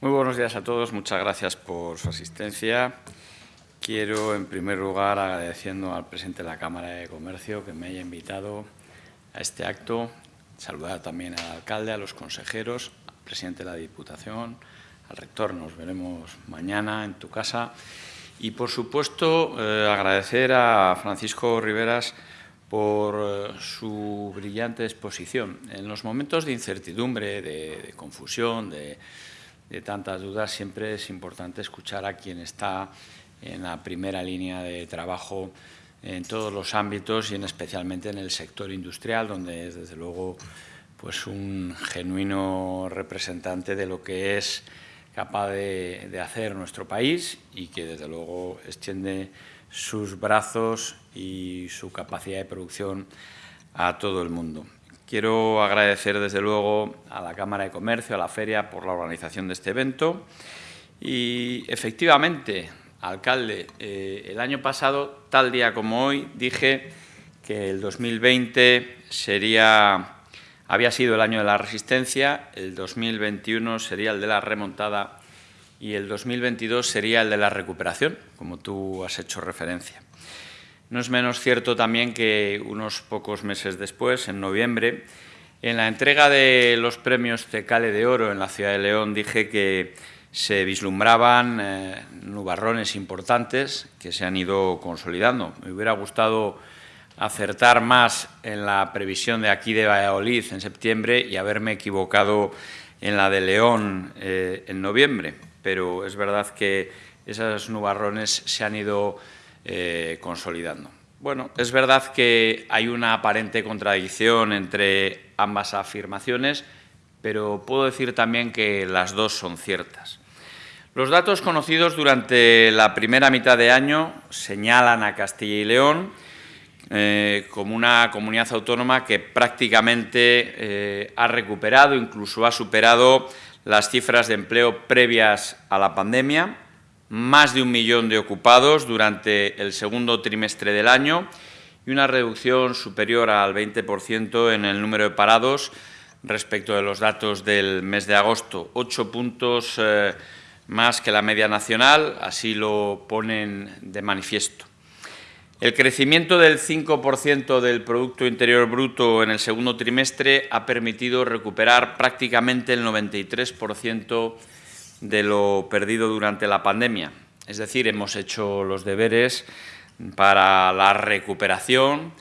Muy buenos días a todos, muchas gracias por su asistencia. Quiero, en primer lugar, agradeciendo al presidente de la Cámara de Comercio que me haya invitado a este acto, saludar también al alcalde, a los consejeros, al presidente de la Diputación, al rector, nos veremos mañana en tu casa. Y, por supuesto, eh, agradecer a Francisco Riveras por eh, su brillante exposición. En los momentos de incertidumbre, de, confusión, de, de, tantas dudas, siempre es importante escuchar a quien está en la primera línea de trabajo en todos los ámbitos y en especialmente en el sector industrial, donde es, desde luego, pues un genuino representante de lo que es capaz de, de hacer nuestro país y que, desde luego, extiende sus brazos y su capacidad de producción a todo el mundo. Quiero agradecer desde luego a la Cámara de Comercio, a la Feria, por la organización de este evento. Y efectivamente, alcalde, eh, el año pasado, tal día como hoy, dije que el 2020 sería, había sido el año de la resistencia, el 2021 sería el de la remontada y el 2022 sería el de la recuperación, como tú has hecho referencia. No es menos cierto también que unos pocos meses después, en noviembre, en la entrega de los premios Tecale de Oro en la ciudad de León, dije que se vislumbraban eh, nubarrones importantes que se han ido consolidando. Me hubiera gustado acertar más en la previsión de aquí de Valladolid en septiembre y haberme equivocado en la de León eh, en noviembre pero es verdad que esos nubarrones se han ido eh, consolidando. Bueno, es verdad que hay una aparente contradicción entre ambas afirmaciones, pero puedo decir también que las dos son ciertas. Los datos conocidos durante la primera mitad de año señalan a Castilla y León eh, como una comunidad autónoma que prácticamente eh, ha recuperado, incluso ha superado las cifras de empleo previas a la pandemia, más de un millón de ocupados durante el segundo trimestre del año y una reducción superior al 20% en el número de parados respecto de los datos del mes de agosto, ocho puntos eh, más que la media nacional, así lo ponen de manifiesto. El crecimiento del 5% del Producto Interior Bruto en el segundo trimestre ha permitido recuperar prácticamente el 93% de lo perdido durante la pandemia. Es decir, hemos hecho los deberes para la recuperación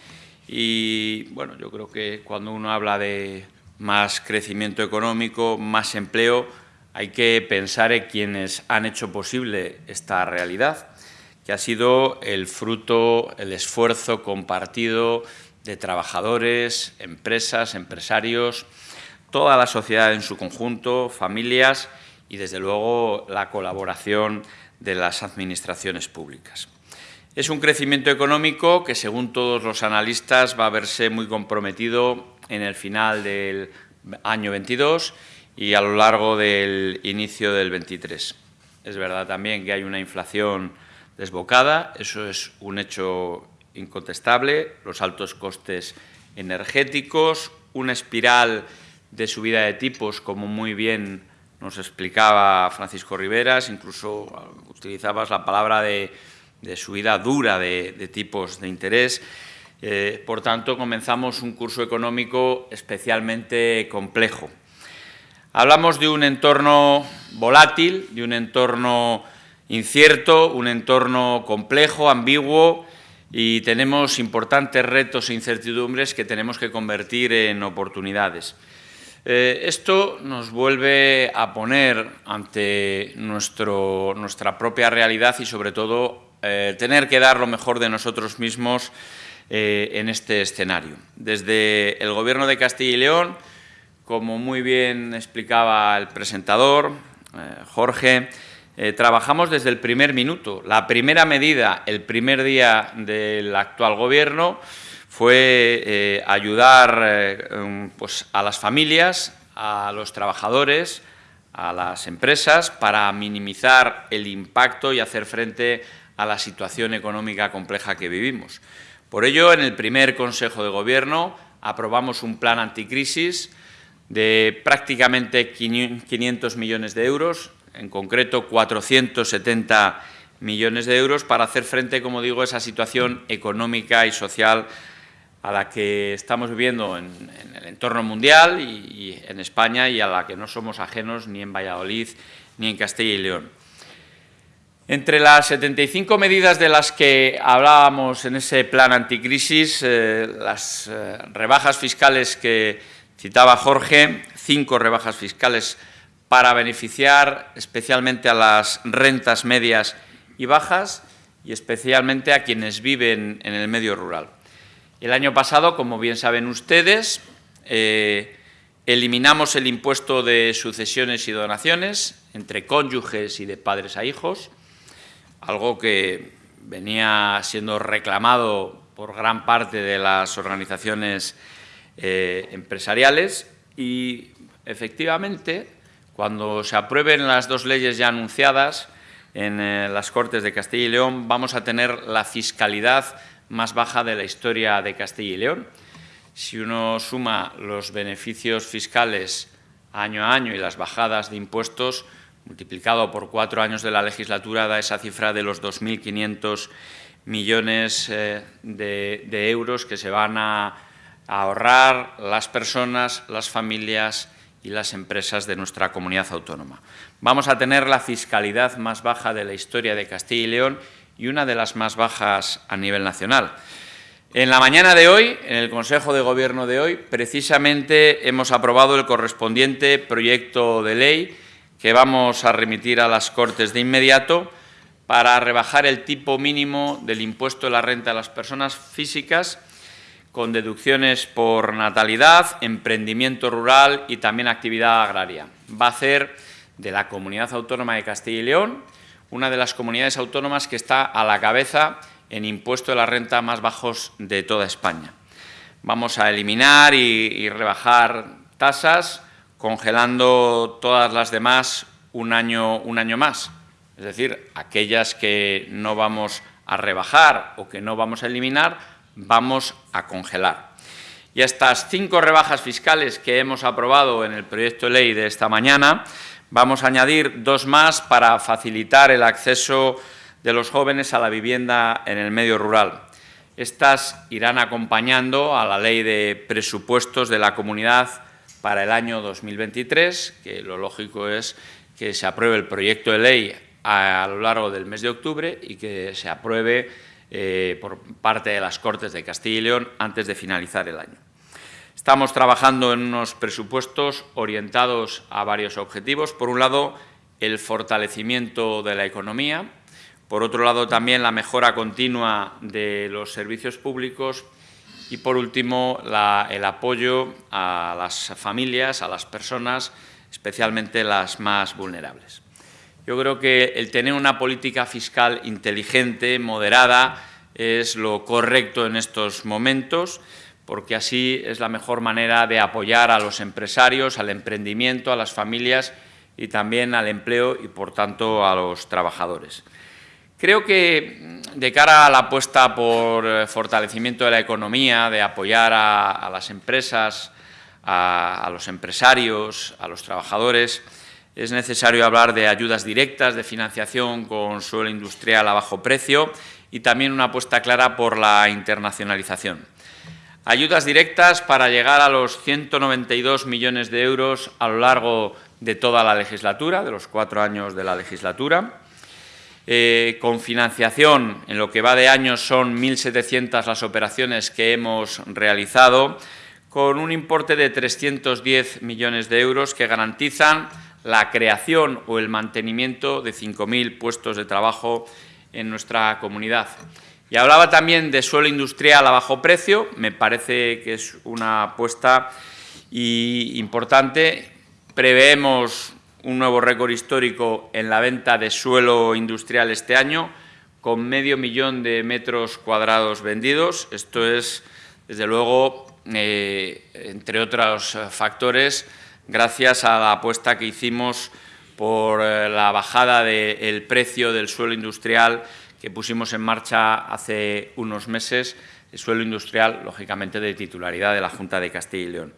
y, bueno, yo creo que cuando uno habla de más crecimiento económico, más empleo, hay que pensar en quienes han hecho posible esta realidad que ha sido el fruto, el esfuerzo compartido de trabajadores, empresas, empresarios, toda la sociedad en su conjunto, familias y, desde luego, la colaboración de las administraciones públicas. Es un crecimiento económico que, según todos los analistas, va a verse muy comprometido en el final del año 22 y a lo largo del inicio del 23. Es verdad también que hay una inflación desbocada, eso es un hecho incontestable, los altos costes energéticos, una espiral de subida de tipos, como muy bien nos explicaba Francisco Riveras, incluso utilizabas la palabra de, subida dura de, tipos de interés. Eh, por tanto, comenzamos un curso económico especialmente complejo. Hablamos de un entorno volátil, de un entorno incierto, un entorno complejo, ambiguo y tenemos importantes retos e incertidumbres que tenemos que convertir en oportunidades. Eh, esto nos vuelve a poner ante nuestro, nuestra propia realidad y, sobre todo, eh, tener que dar lo mejor de nosotros mismos eh, en este escenario. Desde el Gobierno de Castilla y León, como muy bien explicaba el presentador, Jorge, trabajamos desde el primer minuto. La primera medida, el primer día del actual Gobierno, fue eh, ayudar eh, um, pues, a las familias, a los trabajadores, a las empresas, para minimizar el impacto y hacer frente a la situación económica compleja que vivimos. Por ello, en el primer Consejo de Gobierno aprobamos un plan anticrisis de prácticamente 500 millones de euros, en concreto 470 millones de euros para hacer frente, como digo, a esa situación económica y social a la que estamos viviendo en, el entorno mundial y, en España y a la que no somos ajenos ni en Valladolid ni en Castilla y León. Entre las 75 medidas de las que hablábamos en ese plan anticrisis, eh, las eh, rebajas fiscales que citaba Jorge, cinco rebajas fiscales para beneficiar especialmente a las rentas medias y bajas y especialmente a quienes viven en el medio rural. El año pasado, como bien saben ustedes, eh, eliminamos el impuesto de sucesiones y donaciones entre cónyuges y de padres a hijos, algo que venía siendo reclamado por gran parte de las organizaciones eh, empresariales y, efectivamente, cuando se aprueben las dos leyes ya anunciadas en eh, las Cortes de Castilla y León, vamos a tener la fiscalidad más baja de la historia de Castilla y León. Si uno suma los beneficios fiscales año a año y las bajadas de impuestos, multiplicado por cuatro años de la legislatura, da esa cifra de los 2.500 millones eh, de, euros que se van a, a ahorrar las personas, las familias y las empresas de nuestra comunidad autónoma. Vamos a tener la fiscalidad más baja de la historia de Castilla y León y una de las más bajas a nivel nacional. En la mañana de hoy, en el Consejo de Gobierno de hoy, precisamente hemos aprobado el correspondiente proyecto de ley que vamos a remitir a las Cortes de inmediato para rebajar el tipo mínimo del impuesto de la renta a las personas físicas con deducciones por natalidad, emprendimiento rural y también actividad agraria. Va a hacer de la Comunidad Autónoma de Castilla y León una de las comunidades autónomas que está a la cabeza en impuesto de la renta más bajos de toda España. Vamos a eliminar y, rebajar tasas, congelando todas las demás un año, un año más. Es decir, aquellas que no vamos a rebajar o que no vamos a eliminar, vamos a congelar. Y estas cinco rebajas fiscales que hemos aprobado en el proyecto de ley de esta mañana Vamos a añadir dos más para facilitar el acceso de los jóvenes a la vivienda en el medio rural. Estas irán acompañando a la Ley de Presupuestos de la Comunidad para el año 2023, que lo lógico es que se apruebe el proyecto de ley a, lo largo del mes de octubre y que se apruebe eh, por parte de las Cortes de Castilla y León antes de finalizar el año. Estamos trabajando en unos presupuestos orientados a varios objetivos. Por un lado, el fortalecimiento de la economía. Por otro lado, también la mejora continua de los servicios públicos. Y, por último, el apoyo a las familias, a las personas, especialmente las más vulnerables. Yo creo que el tener una política fiscal inteligente, moderada, es lo correcto en estos momentos porque así es la mejor manera de apoyar a los empresarios, al emprendimiento, a las familias y también al empleo y, por tanto, a los trabajadores. Creo que mm, de cara a la apuesta por eh, fortalecimiento de la economía, de apoyar a, las empresas, a, los empresarios, a los trabajadores, es necesario hablar de ayudas directas, de financiación con suelo industrial a bajo precio y también una apuesta clara por la internacionalización. Ayudas directas para llegar a los 192 millones de euros a lo largo de toda la legislatura, de los cuatro años de la legislatura. Eh, con financiación, en lo que va de años son 1.700 las operaciones que hemos realizado, con un importe de 310 millones de euros que garantizan la creación o el mantenimiento de 5.000 puestos de trabajo en nuestra comunidad. Y hablaba también de suelo industrial a bajo precio, me parece que es una apuesta importante. Preveemos un nuevo récord histórico en la venta de suelo industrial este año, con medio millón de metros cuadrados vendidos. Esto es, desde luego, eh, entre otros factores, gracias a la apuesta que hicimos por eh, la bajada del precio del suelo industrial que pusimos en marcha hace unos meses, el suelo industrial, lógicamente, de titularidad de la Junta de Castilla y León.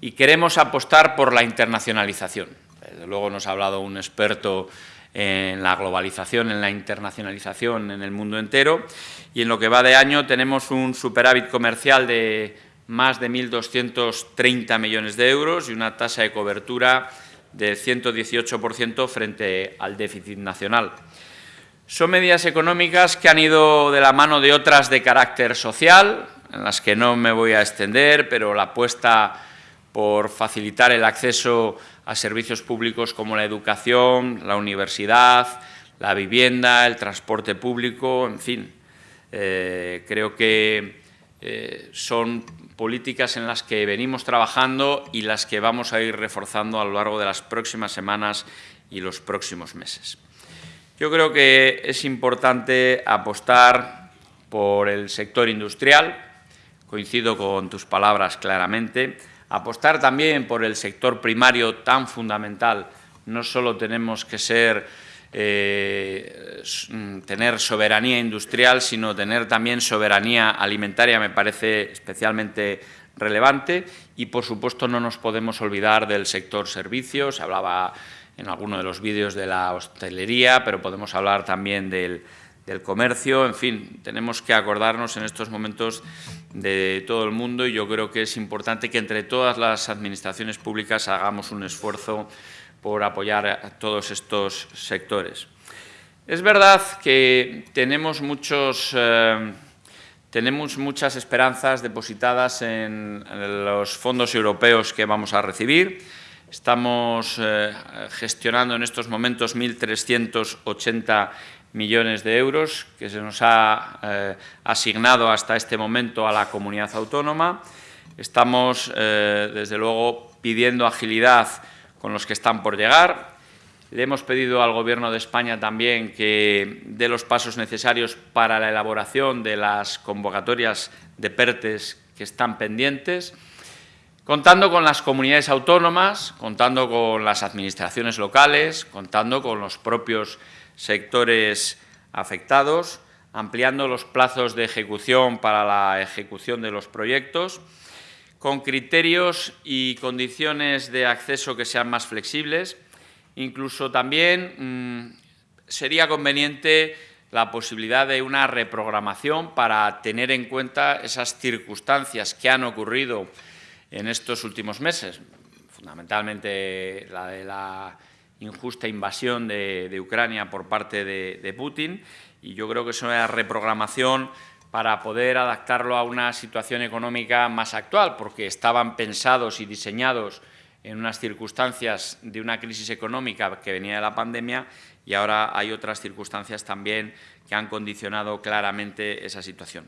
Y queremos apostar por la internacionalización. Desde luego nos ha hablado un experto en la globalización, en la internacionalización en el mundo entero y en lo que va de año tenemos un superávit comercial de más de 1.230 millones de euros y una tasa de cobertura del 118% frente al déficit nacional. Son medidas económicas que han ido de la mano de otras de carácter social, en las que no me voy a extender, pero la apuesta por facilitar el acceso a servicios públicos como la educación, la universidad, la vivienda, el transporte público, en fin. Eh, creo que eh, son políticas en las que venimos trabajando y las que vamos a ir reforzando a lo largo de las próximas semanas y los próximos meses. Yo creo que es importante apostar por el sector industrial, coincido con tus palabras claramente, apostar también por el sector primario tan fundamental. No solo tenemos que ser, eh, tener soberanía industrial, sino tener también soberanía alimentaria, me parece especialmente relevante. Y, por supuesto, no nos podemos olvidar del sector servicios. Hablaba en alguno de los vídeos de la hostelería, pero podemos hablar también del, comercio. En fin, tenemos que acordarnos en estos momentos de todo el mundo y yo creo que es importante que entre todas las administraciones públicas hagamos un esfuerzo por apoyar a todos estos sectores. Es verdad que tenemos, muchos, eh, tenemos muchas esperanzas depositadas en los fondos europeos que vamos a recibir. Estamos eh, gestionando en estos momentos 1.380 millones de euros que se nos ha eh, asignado hasta este momento a la comunidad autónoma. Estamos, eh, desde luego, pidiendo agilidad con los que están por llegar. Le hemos pedido al Gobierno de España también que dé los pasos necesarios para la elaboración de las convocatorias de PERTES que están pendientes contando con las comunidades autónomas, contando con las administraciones locales, contando con los propios sectores afectados, ampliando los plazos de ejecución para la ejecución de los proyectos, con criterios y condiciones de acceso que sean más flexibles. Incluso también mm, sería conveniente la posibilidad de una reprogramación para tener en cuenta esas circunstancias que han ocurrido en estos últimos meses, fundamentalmente la de la injusta invasión de, Ucrania por parte de, Putin y yo creo que es una reprogramación para poder adaptarlo a una situación económica más actual, porque estaban pensados y diseñados en unas circunstancias de una crisis económica que venía de la pandemia y ahora hay otras circunstancias también que han condicionado claramente esa situación.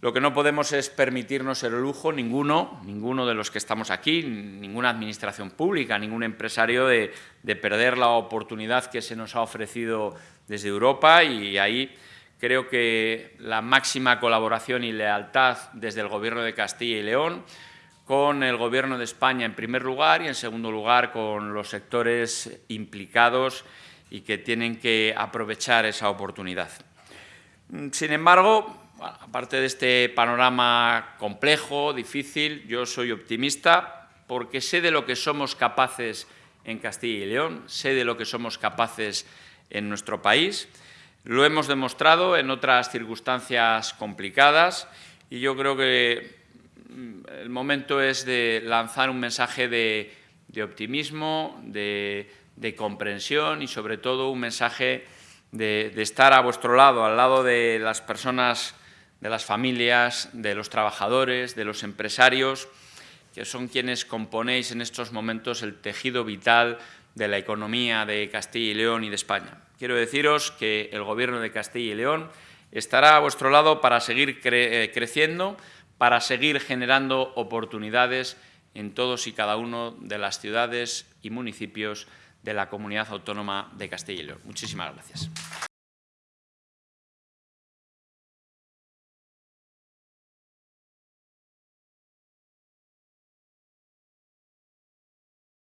Lo que no podemos es permitirnos el lujo, ninguno, ninguno de los que estamos aquí, ninguna administración pública, ningún empresario, de, perder la oportunidad que se nos ha ofrecido desde Europa y ahí creo que la máxima colaboración y lealtad desde el Gobierno de Castilla y León con el Gobierno de España en primer lugar y en segundo lugar con los sectores implicados y que tienen que aprovechar esa oportunidad. Sin embargo, aparte de este panorama complejo, difícil, yo soy optimista porque sé de lo que somos capaces en Castilla y León, sé de lo que somos capaces en nuestro país. Lo hemos demostrado en otras circunstancias complicadas y yo creo que mm, el momento es de lanzar un mensaje de, optimismo, de, comprensión y sobre todo un mensaje de, de estar a vuestro lado, al lado de las personas de las familias, de los trabajadores, de los empresarios, que son quienes componéis en estos momentos el tejido vital de la economía de Castilla y León y de España. Quiero deciros que el Gobierno de Castilla y León estará a vuestro lado para seguir eh, creciendo, para seguir generando oportunidades en todos y cada uno de las ciudades y municipios de la Comunidad Autónoma de Castilla y León. Muchísimas gracias.